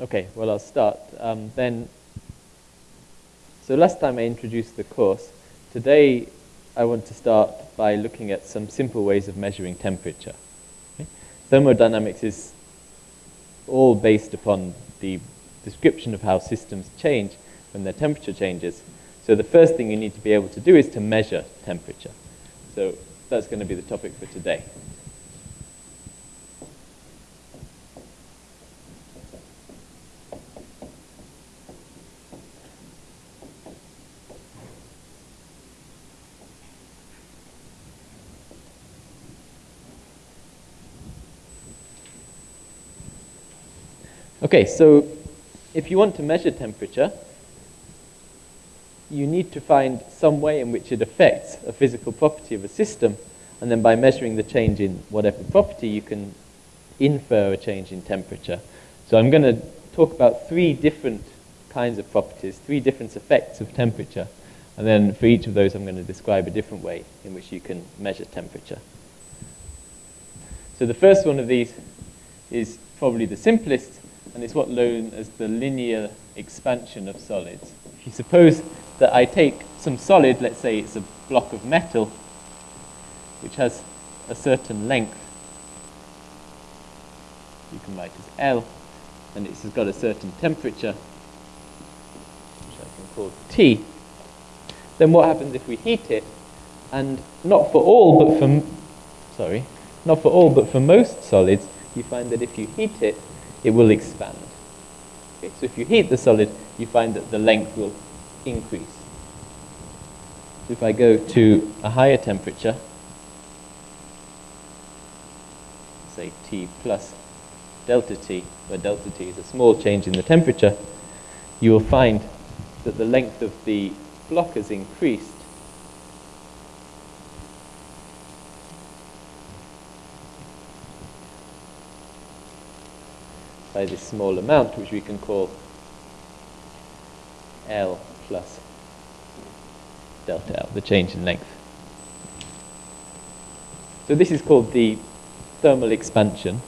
Okay, well, I'll start. Um, then, so last time I introduced the course. Today, I want to start by looking at some simple ways of measuring temperature. Okay? Thermodynamics is all based upon the description of how systems change when their temperature changes. So the first thing you need to be able to do is to measure temperature. So that's going to be the topic for today. Okay, so if you want to measure temperature, you need to find some way in which it affects a physical property of a system, and then by measuring the change in whatever property, you can infer a change in temperature. So I'm going to talk about three different kinds of properties, three different effects of temperature, and then for each of those I'm going to describe a different way in which you can measure temperature. So the first one of these is probably the simplest, and it's what known as the linear expansion of solids. If you suppose that I take some solid, let's say it's a block of metal, which has a certain length, you can write as L, and it's got a certain temperature, which I can call T, then what happens if we heat it? And not for all, but for, sorry, not for all, but for most solids, you find that if you heat it, it will expand. Okay, so if you heat the solid, you find that the length will increase. So if I go to a higher temperature, say T plus delta T, where delta T is a small change in the temperature, you will find that the length of the block has increased by this small amount, which we can call L plus delta L, the change in length. So this is called the thermal expansion,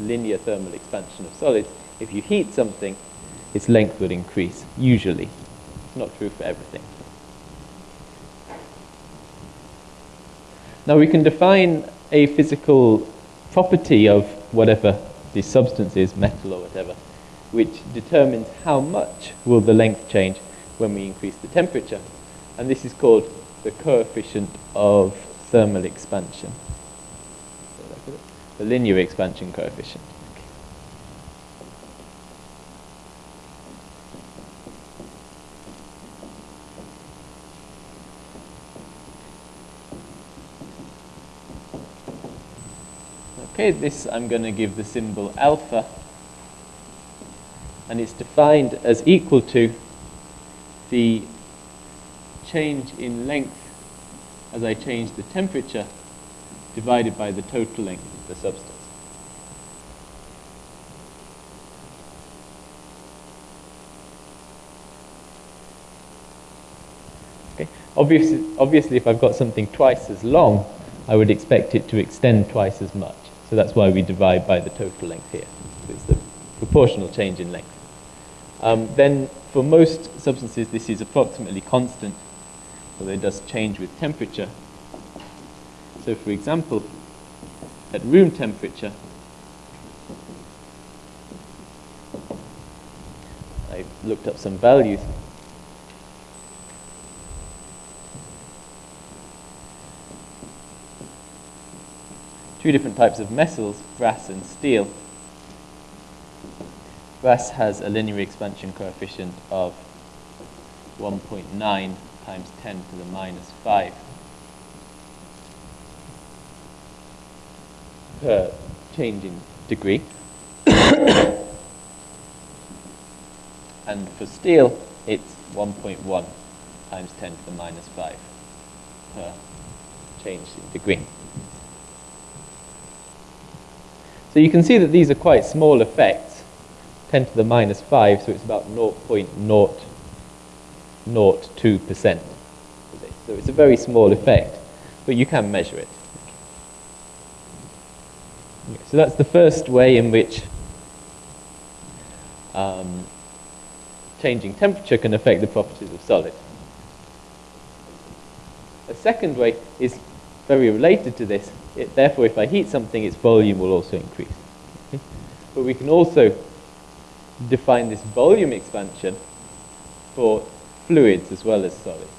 linear thermal expansion of solids. If you heat something, its length would increase, usually. It's not true for everything. Now we can define a physical property of whatever this substances, metal or whatever, which determines how much will the length change when we increase the temperature. And this is called the coefficient of thermal expansion, the linear expansion coefficient. Okay, this I'm going to give the symbol alpha, and it's defined as equal to the change in length as I change the temperature divided by the total length of the substance. Okay. Obviously, obviously, if I've got something twice as long, I would expect it to extend twice as much. So that's why we divide by the total length here. It's the proportional change in length. Um, then for most substances, this is approximately constant, although it does change with temperature. So for example, at room temperature, I looked up some values. Two different types of metals, brass and steel. Brass has a linear expansion coefficient of 1.9 times 10 to the minus 5 per change in degree. and for steel, it's 1.1 times 10 to the minus 5 per change in degree. So you can see that these are quite small effects, 10 to the minus 5, so it's about 0.002%. So it's a very small effect, but you can measure it. So that's the first way in which um, changing temperature can affect the properties of solids. A second way is very related to this. It, therefore, if I heat something, its volume will also increase. Okay? But we can also define this volume expansion for fluids as well as solids.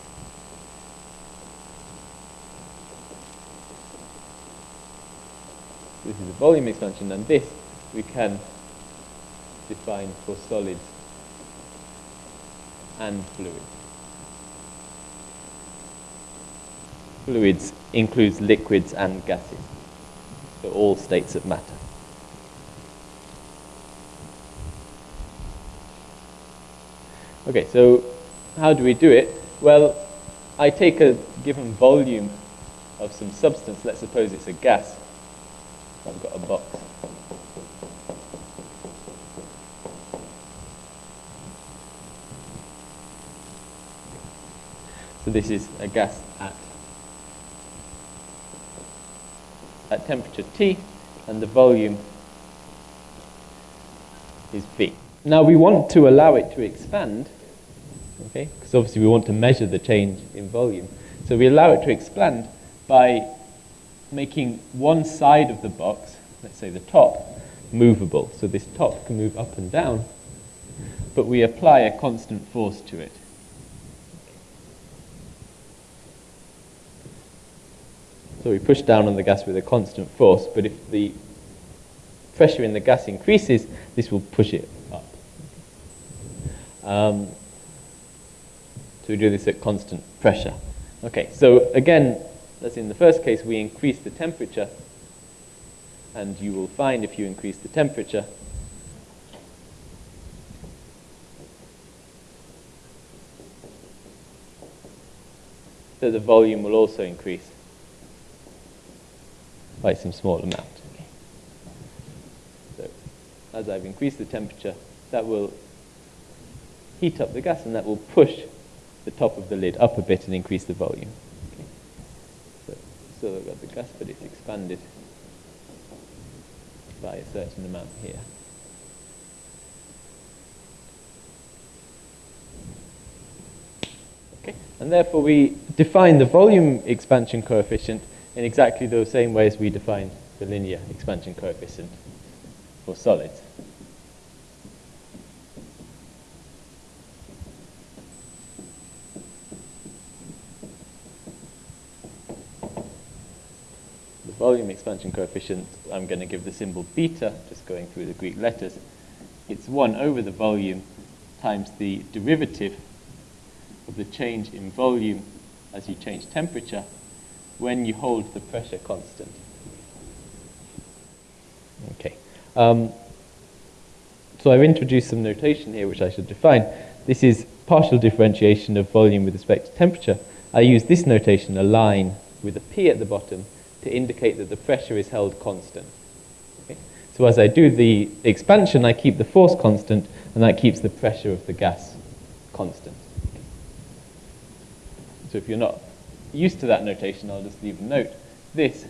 This is a volume expansion, and this we can define for solids and fluids. Fluids includes liquids and gases, so all states of matter. Okay, so how do we do it? Well, I take a given volume of some substance, let's suppose it's a gas. I've got a box. So this is a gas at, at temperature T, and the volume is V. Now we want to allow it to expand, okay, because obviously we want to measure the change in volume. So we allow it to expand by making one side of the box, let's say the top, movable. So this top can move up and down, but we apply a constant force to it. So we push down on the gas with a constant force, but if the pressure in the gas increases, this will push it up. Um, so we do this at constant pressure. Okay, so again, as in the first case, we increase the temperature, and you will find if you increase the temperature, that the volume will also increase by some small amount. Okay. So as I've increased the temperature, that will heat up the gas and that will push the top of the lid up a bit and increase the volume. Okay. So still I've got the gas, but it's expanded by a certain amount here. Okay. And therefore we define the volume expansion coefficient in exactly the same way as we define the linear expansion coefficient for solids. The volume expansion coefficient, I'm going to give the symbol beta, just going through the Greek letters. It's 1 over the volume times the derivative of the change in volume as you change temperature when you hold the pressure constant. Okay. Um, so I've introduced some notation here which I should define. This is partial differentiation of volume with respect to temperature. I use this notation, a line with a P at the bottom, to indicate that the pressure is held constant. Okay? So as I do the expansion, I keep the force constant, and that keeps the pressure of the gas constant. So if you're not used to that notation, I'll just leave a note. This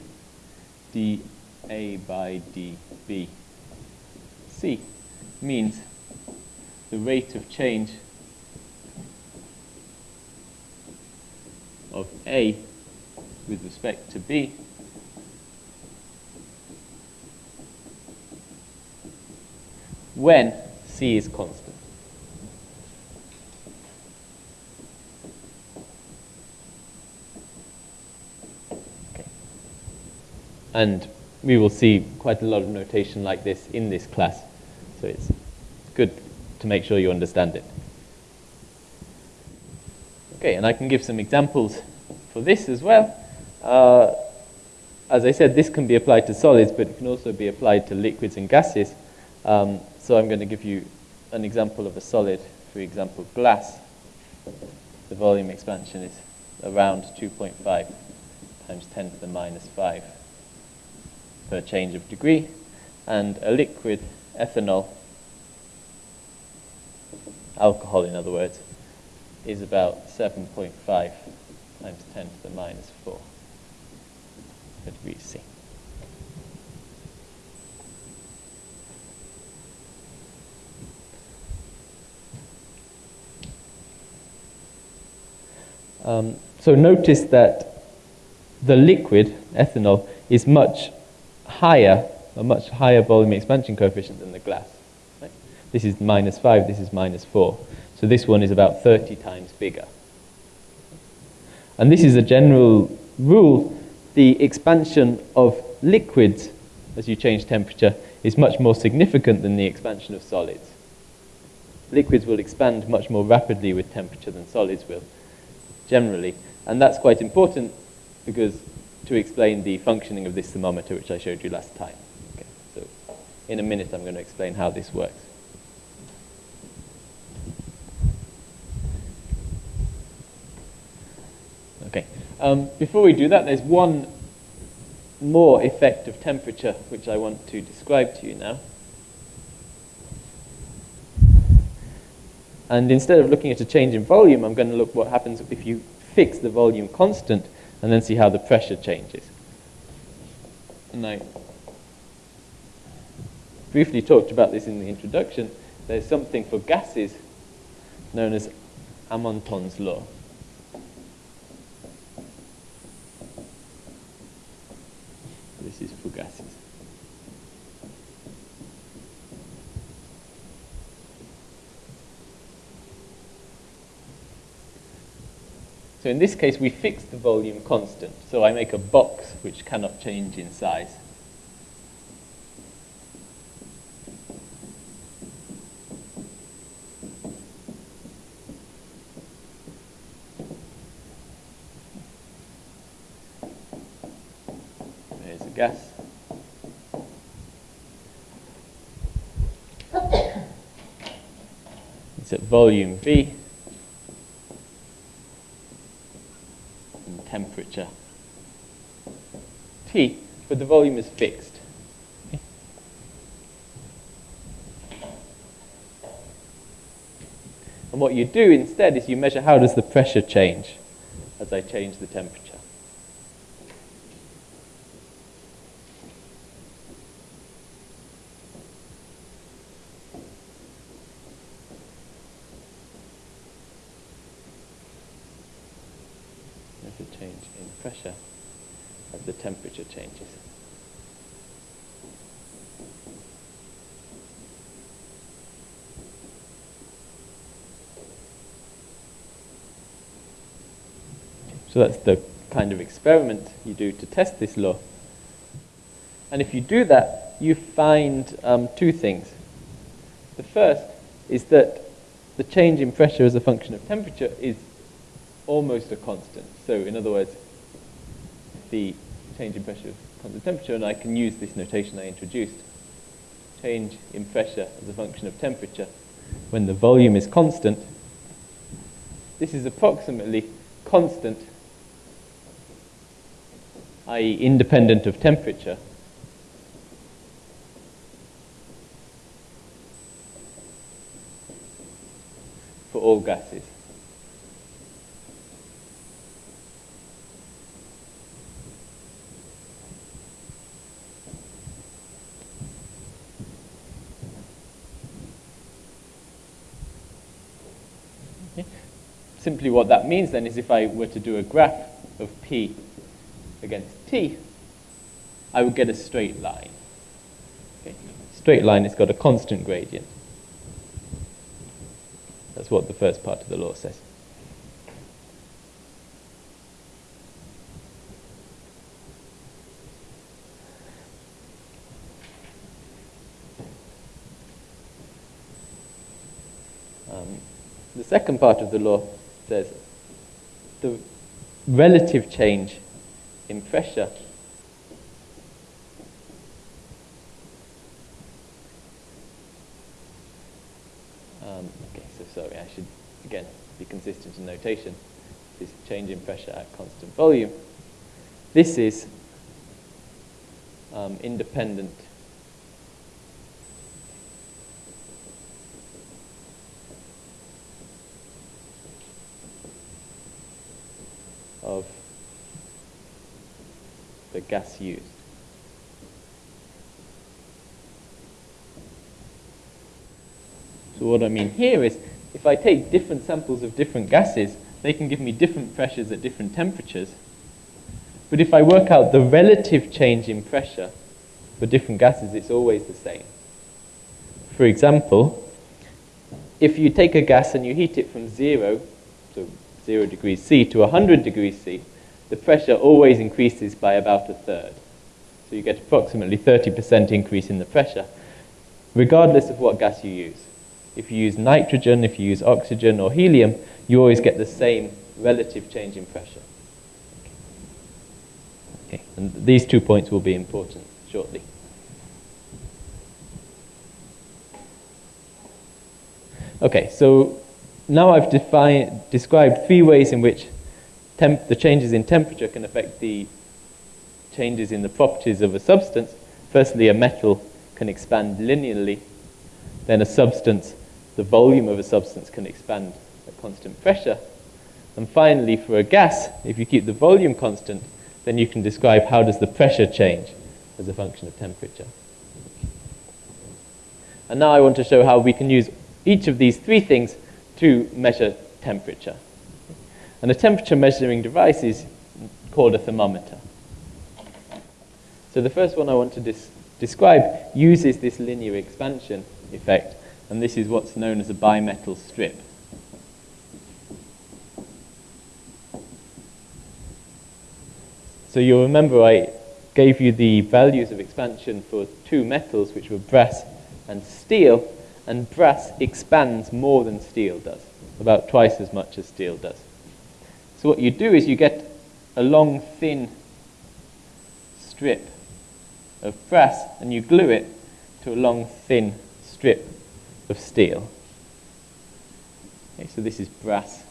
dA by dB C means the rate of change of A with respect to B when C is constant. And we will see quite a lot of notation like this in this class. So it's good to make sure you understand it. Okay, and I can give some examples for this as well. Uh, as I said, this can be applied to solids, but it can also be applied to liquids and gases. Um, so I'm going to give you an example of a solid, for example, glass. The volume expansion is around 2.5 times 10 to the minus 5 per change of degree, and a liquid, ethanol, alcohol in other words, is about 7.5 times 10 to the minus 4 per degree C. Um, so notice that the liquid, ethanol, is much higher, a much higher volume expansion coefficient than the glass. Right? This is minus 5, this is minus 4. So this one is about 30 times bigger. And this is a general rule. The expansion of liquids as you change temperature is much more significant than the expansion of solids. Liquids will expand much more rapidly with temperature than solids will, generally. And that's quite important because to explain the functioning of this thermometer, which I showed you last time. Okay, so in a minute, I'm going to explain how this works. Okay, um, before we do that, there's one more effect of temperature which I want to describe to you now. And instead of looking at a change in volume, I'm going to look what happens if you fix the volume constant and then see how the pressure changes. And I briefly talked about this in the introduction. There's something for gases known as Amonton's law. This is for gases. So in this case, we fix the volume constant. So I make a box which cannot change in size. There's a gas. It's at volume V. temperature T, but the volume is fixed. And what you do instead is you measure how does the pressure change as I change the temperature. So that's the kind of experiment you do to test this law. And if you do that, you find um, two things. The first is that the change in pressure as a function of temperature is almost a constant. So in other words, the change in pressure of constant temperature, and I can use this notation I introduced, change in pressure as a function of temperature when the volume is constant, this is approximately constant i.e. independent of temperature, for all gases. Simply what that means then is if I were to do a graph of P against t, I would get a straight line. Okay. Straight line has got a constant gradient. That's what the first part of the law says. Um, the second part of the law says the relative change in pressure. Um, okay, so sorry, I should again be consistent in notation. This change in pressure at constant volume. This is um, independent of the gas used. So what I mean here is, if I take different samples of different gases, they can give me different pressures at different temperatures. But if I work out the relative change in pressure for different gases, it's always the same. For example, if you take a gas and you heat it from zero, so 0 degrees C, to 100 degrees C, the pressure always increases by about a third. So you get approximately 30% increase in the pressure, regardless of what gas you use. If you use nitrogen, if you use oxygen or helium, you always get the same relative change in pressure. Okay. And these two points will be important shortly. Okay, so now I've defined, described three ways in which the changes in temperature can affect the changes in the properties of a substance. Firstly, a metal can expand linearly. Then a substance, the volume of a substance can expand at constant pressure. And finally, for a gas, if you keep the volume constant, then you can describe how does the pressure change as a function of temperature. And now I want to show how we can use each of these three things to measure temperature. And a temperature measuring device is called a thermometer. So the first one I want to describe uses this linear expansion effect, and this is what's known as a bimetal strip. So you'll remember I gave you the values of expansion for two metals, which were brass and steel, and brass expands more than steel does, about twice as much as steel does. So what you do is you get a long, thin strip of brass and you glue it to a long, thin strip of steel. Okay, so this is brass,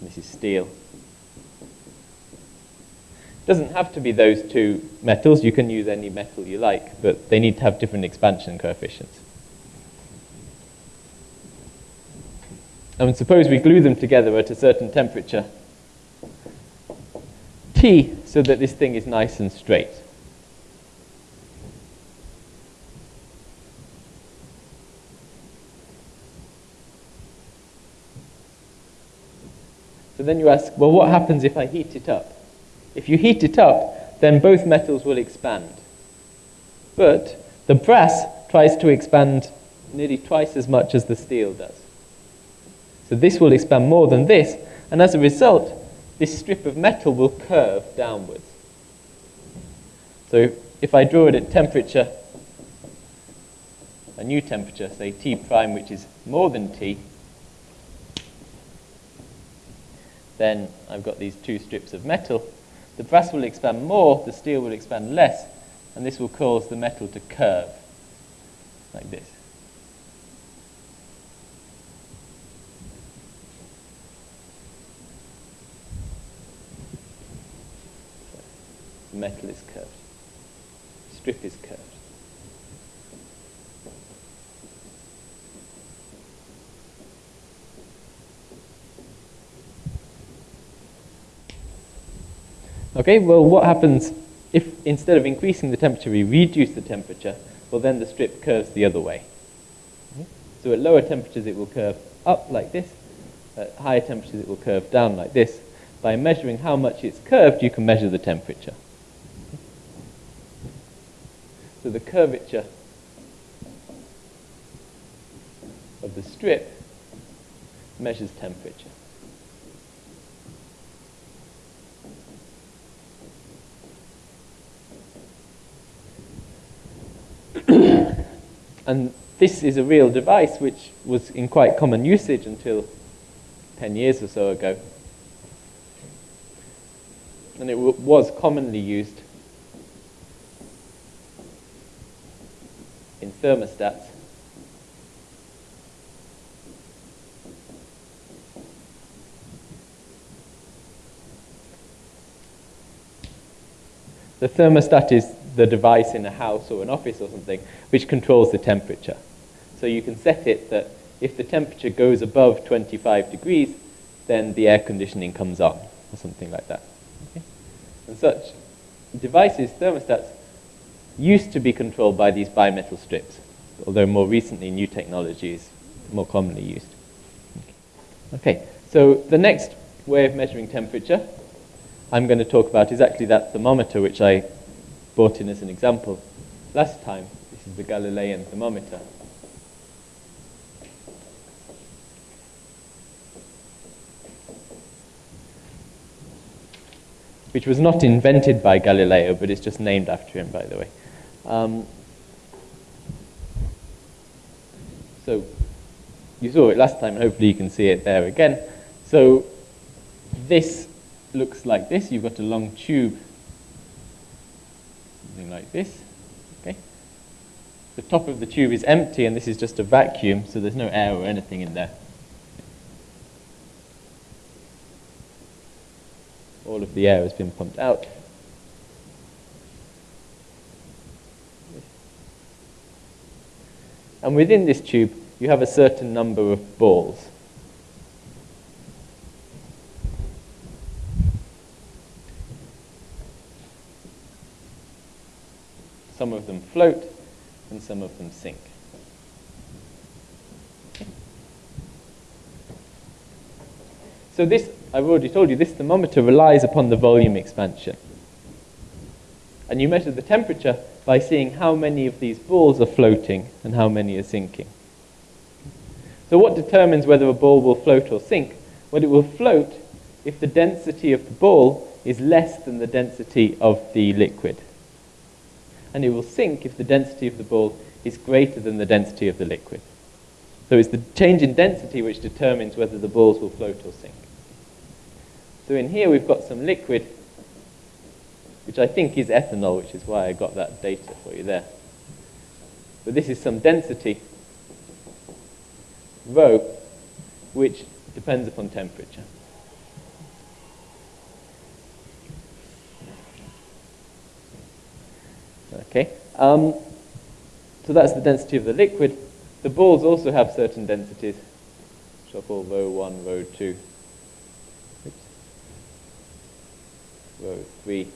this is steel. It doesn't have to be those two metals. You can use any metal you like, but they need to have different expansion coefficients. And suppose we glue them together at a certain temperature, T, so that this thing is nice and straight. So then you ask, well, what happens if I heat it up? If you heat it up, then both metals will expand. But the brass tries to expand nearly twice as much as the steel does. So this will expand more than this, and as a result, this strip of metal will curve downwards. So if I draw it at temperature, a new temperature, say T prime, which is more than T, then I've got these two strips of metal, the brass will expand more, the steel will expand less, and this will cause the metal to curve like this. The metal is curved. Strip is curved. Okay, well, what happens if instead of increasing the temperature, we reduce the temperature? Well, then the strip curves the other way. So at lower temperatures, it will curve up like this. At higher temperatures, it will curve down like this. By measuring how much it's curved, you can measure the temperature. So the curvature of the strip measures temperature. and this is a real device which was in quite common usage until 10 years or so ago. And it was commonly used in thermostats. The thermostat is the device in a house or an office or something which controls the temperature. So you can set it that if the temperature goes above 25 degrees, then the air conditioning comes on or something like that. Okay? And such devices, thermostats, used to be controlled by these bimetal strips, although more recently new technology is more commonly used. Okay, So the next way of measuring temperature I'm going to talk about is actually that thermometer which I brought in as an example last time. This is the Galilean thermometer. Which was not invented by Galileo, but it's just named after him, by the way. Um, so you saw it last time, and hopefully you can see it there again. So this looks like this. You've got a long tube, something like this. Okay. The top of the tube is empty, and this is just a vacuum, so there's no air or anything in there. All of the air has been pumped out. And within this tube, you have a certain number of balls. Some of them float and some of them sink. So this, I've already told you, this thermometer relies upon the volume expansion. And you measure the temperature by seeing how many of these balls are floating and how many are sinking. So what determines whether a ball will float or sink? Well, it will float if the density of the ball is less than the density of the liquid. And it will sink if the density of the ball is greater than the density of the liquid. So it's the change in density which determines whether the balls will float or sink. So in here we've got some liquid which I think is ethanol, which is why I got that data for you there. But this is some density, rho, which depends upon temperature. Okay, um, so that's the density of the liquid. The balls also have certain densities, which are called rho 1, rho 2, Oops. rho 3,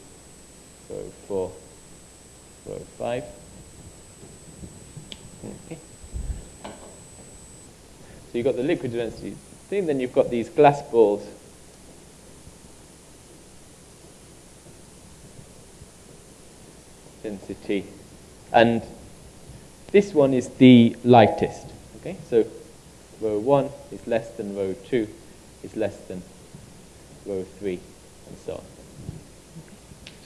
rho 4, rho 5. Okay. So you've got the liquid density thing, then you've got these glass balls. Density. And this one is the lightest. Okay, so rho 1 is less than rho 2, is less than rho 3, and so on.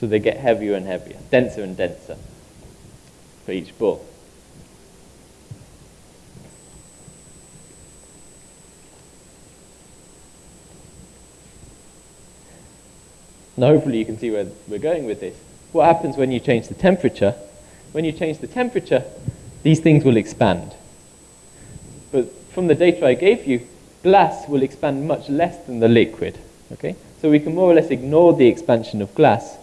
So they get heavier and heavier, denser and denser for each ball. Now hopefully you can see where we're going with this. What happens when you change the temperature? When you change the temperature, these things will expand. But from the data I gave you, glass will expand much less than the liquid. Okay? So we can more or less ignore the expansion of glass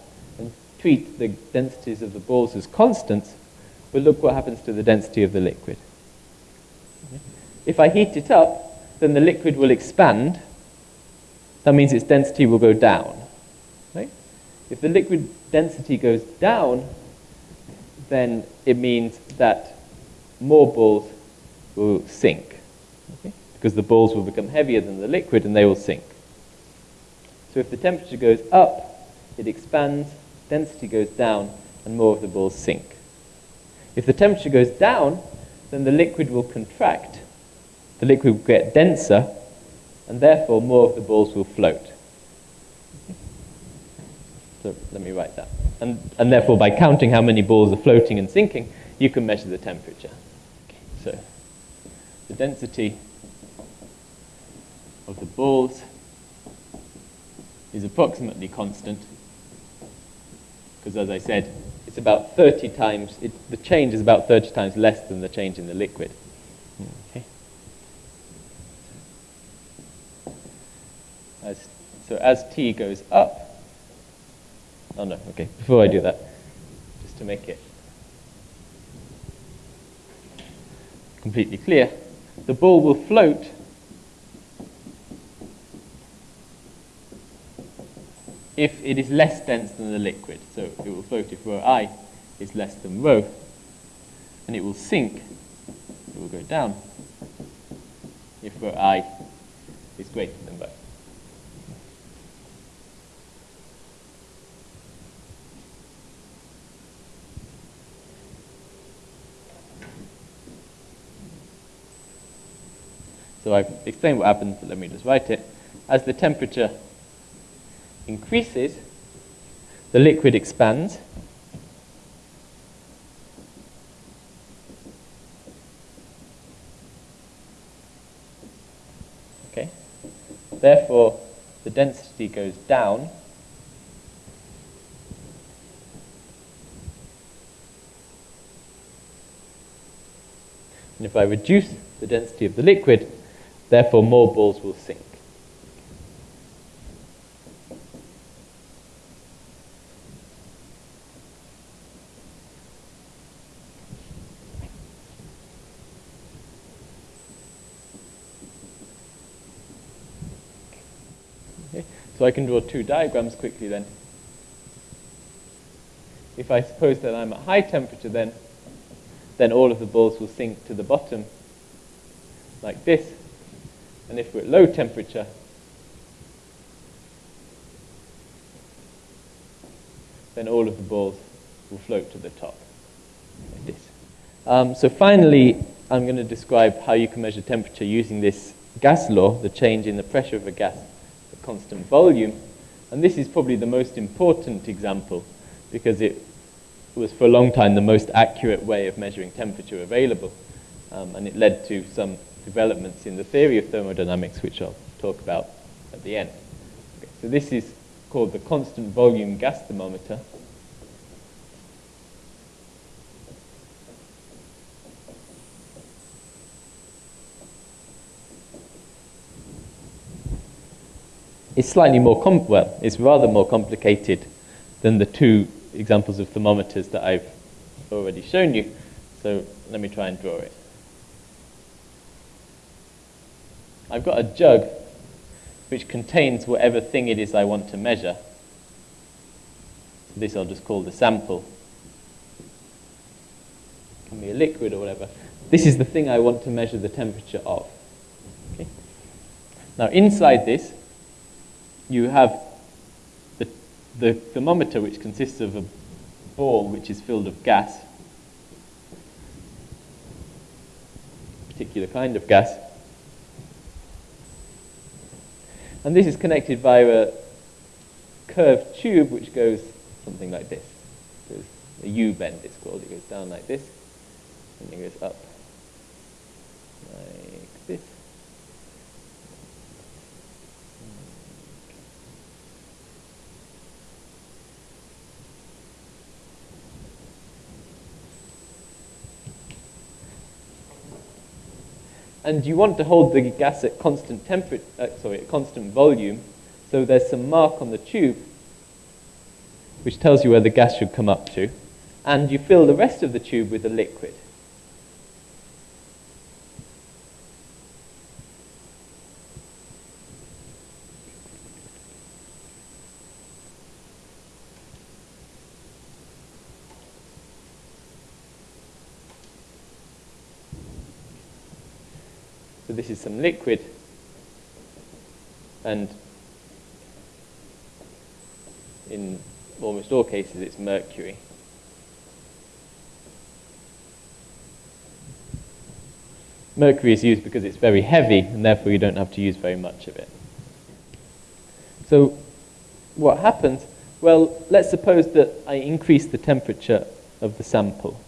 treat the densities of the balls as constants, but look what happens to the density of the liquid. If I heat it up, then the liquid will expand. That means its density will go down. Right? If the liquid density goes down, then it means that more balls will sink. Okay? Because the balls will become heavier than the liquid and they will sink. So if the temperature goes up, it expands, density goes down and more of the balls sink. If the temperature goes down, then the liquid will contract, the liquid will get denser, and therefore more of the balls will float. So let me write that. And, and therefore, by counting how many balls are floating and sinking, you can measure the temperature. Okay, so the density of the balls is approximately constant because as I said, it's about 30 times, it, the change is about 30 times less than the change in the liquid. Okay. As, so as t goes up, oh no, okay, before I do that, just to make it completely clear, the ball will float if it is less dense than the liquid. So it will float if rho i is less than rho. And it will sink, it will go down, if rho i is greater than rho. So I've explained what happens, but let me just write it. As the temperature increases, the liquid expands. Okay. Therefore, the density goes down. And if I reduce the density of the liquid, therefore more balls will sink. So I can draw two diagrams quickly then. If I suppose that I'm at high temperature then, then all of the balls will sink to the bottom like this. And if we're at low temperature, then all of the balls will float to the top like this. Um, so finally, I'm going to describe how you can measure temperature using this gas law, the change in the pressure of a gas constant volume. And this is probably the most important example because it was for a long time the most accurate way of measuring temperature available. Um, and it led to some developments in the theory of thermodynamics, which I'll talk about at the end. Okay, so this is called the constant volume gas thermometer. It's slightly more, well, it's rather more complicated than the two examples of thermometers that I've already shown you. So let me try and draw it. I've got a jug which contains whatever thing it is I want to measure. This I'll just call the sample. It can be a liquid or whatever. This is the thing I want to measure the temperature of. Okay? Now inside this, you have the, the thermometer, which consists of a ball which is filled of gas, particular kind of gas. And this is connected by a curved tube which goes something like this. There's a U-bend, it's called. It goes down like this, and it goes up like this. And you want to hold the gas at constant temperature, uh, sorry, at constant volume. So there's some mark on the tube which tells you where the gas should come up to, and you fill the rest of the tube with a liquid. this is liquid, and in almost all cases it's mercury. Mercury is used because it's very heavy, and therefore you don't have to use very much of it. So what happens? Well, let's suppose that I increase the temperature of the sample.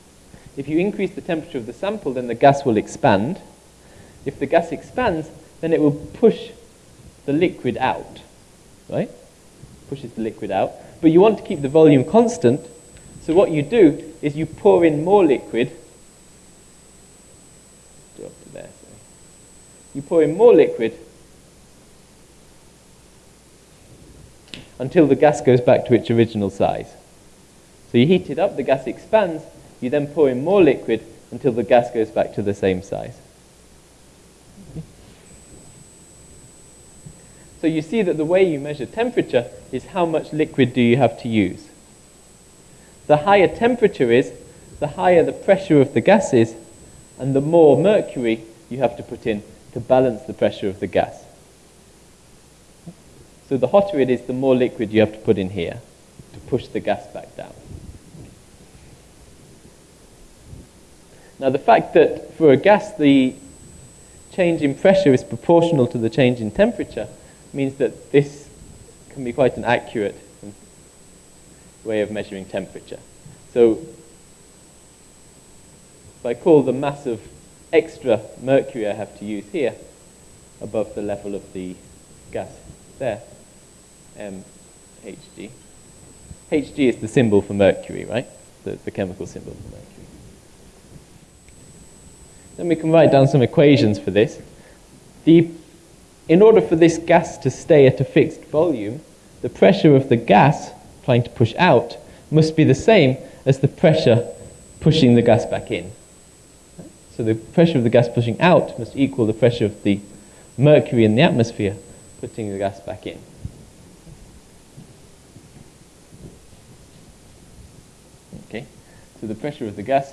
If you increase the temperature of the sample, then the gas will expand, if the gas expands, then it will push the liquid out, right? Pushes the liquid out. But you want to keep the volume constant, so what you do is you pour in more liquid. There, you pour in more liquid until the gas goes back to its original size. So you heat it up, the gas expands, you then pour in more liquid until the gas goes back to the same size. So you see that the way you measure temperature is how much liquid do you have to use. The higher temperature is, the higher the pressure of the gas is, and the more mercury you have to put in to balance the pressure of the gas. So the hotter it is, the more liquid you have to put in here to push the gas back down. Now the fact that for a gas the change in pressure is proportional to the change in temperature means that this can be quite an accurate way of measuring temperature. So if I call the mass of extra mercury I have to use here above the level of the gas there, MHG. Hg is the symbol for mercury, right? The, the chemical symbol for mercury. Then we can write down some equations for this. The, in order for this gas to stay at a fixed volume, the pressure of the gas trying to push out must be the same as the pressure pushing the gas back in. So the pressure of the gas pushing out must equal the pressure of the mercury in the atmosphere putting the gas back in. Okay, so the pressure of the gas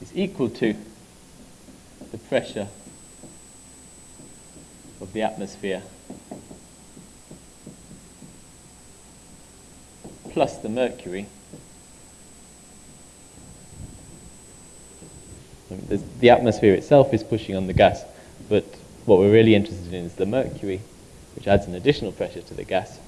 is equal to the pressure of the atmosphere plus the mercury. The atmosphere itself is pushing on the gas, but what we're really interested in is the mercury, which adds an additional pressure to the gas.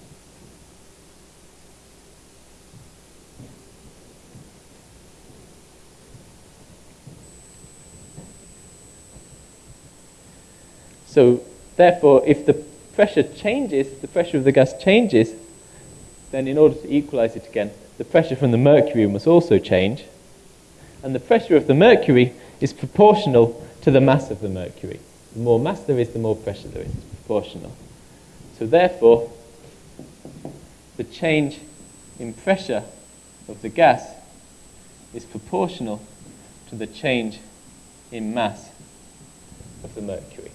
So therefore, if the pressure changes, the pressure of the gas changes, then in order to equalize it again, the pressure from the mercury must also change. And the pressure of the mercury is proportional to the mass of the mercury. The more mass there is, the more pressure there is. It's proportional. So therefore, the change in pressure of the gas is proportional to the change in mass of the mercury.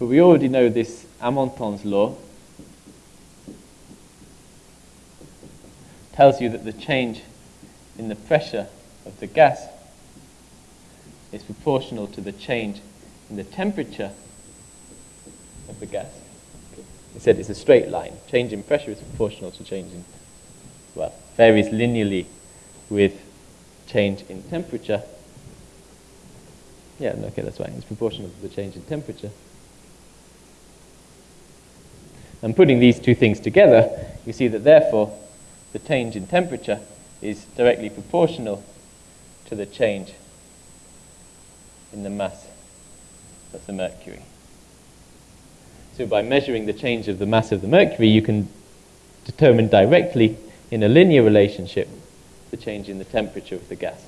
But we already know this Amonton's law tells you that the change in the pressure of the gas is proportional to the change in the temperature of the gas. It said it's a straight line. Change in pressure is proportional to change in, well, varies linearly with change in temperature. Yeah, okay, that's right. It's proportional to the change in temperature. And putting these two things together, you see that therefore the change in temperature is directly proportional to the change in the mass of the mercury. So by measuring the change of the mass of the mercury, you can determine directly in a linear relationship the change in the temperature of the gas.